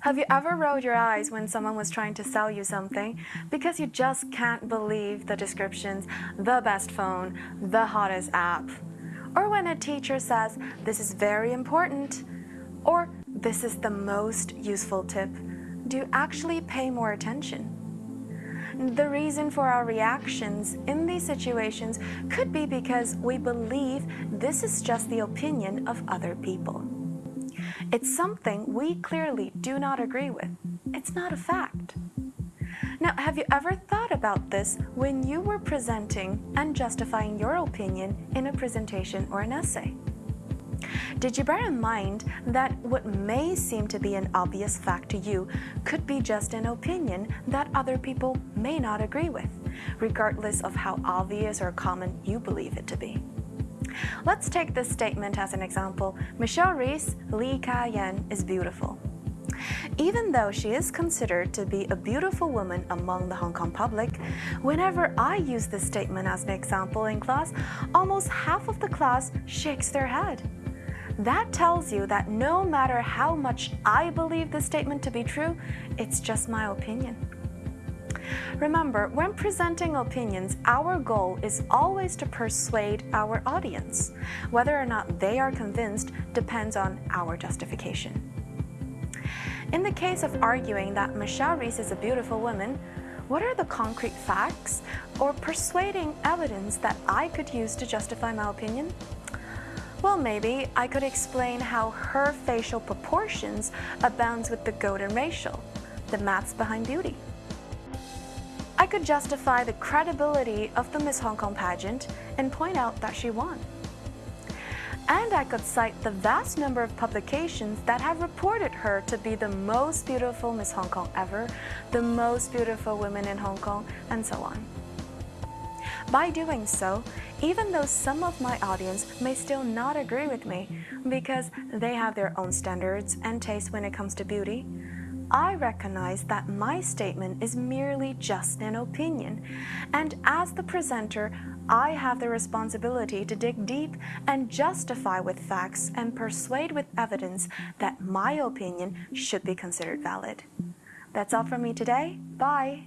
Have you ever rolled your eyes when someone was trying to sell you something because you just can't believe the descriptions, the best phone, the hottest app? Or when a teacher says, this is very important, or this is the most useful tip, do you actually pay more attention? The reason for our reactions in these situations could be because we believe this is just the opinion of other people. Mm-hmm. It's something we clearly do not agree with. It's not a fact. Now, have you ever thought about this when you were presenting and justifying your opinion in a presentation or an essay? Did you bear in mind that what may seem to be an obvious fact to you could be just an opinion that other people may not agree with, regardless of how obvious or common you believe it to be? Let's take this statement as an example. Michelle Reis, Lee Ka-yan is beautiful. Even though she is considered to be a beautiful woman among the Hong Kong public, whenever I use this statement as an example in class, almost half of the class shakes their head. That tells you that no matter how much I believe this statement to be true, it's just my opinion. Remember, when presenting opinions, our goal is always to persuade our audience. Whether or not they are convinced depends on our justification. In the case of arguing that Michelle Reis is a beautiful woman, what are the concrete facts or persuading evidence that I could use to justify my opinion? Well, maybe I could explain how her facial proportions abounds with the golden ratio, the maths behind beauty. I could justify the credibility of the Miss Hong Kong pageant and point out that she won. And I could cite the vast number of publications that have reported her to be the most beautiful Miss Hong Kong ever, the most beautiful woman in Hong Kong, and so on. By doing so, even though some of my audience may still not agree with me because they have their own standards and tastes when it comes to beauty, I recognize that my statement is merely just an opinion, and as the presenter, I have the responsibility to dig deep and justify with facts and persuade with evidence that my opinion should be considered valid. That's all from me today. Bye!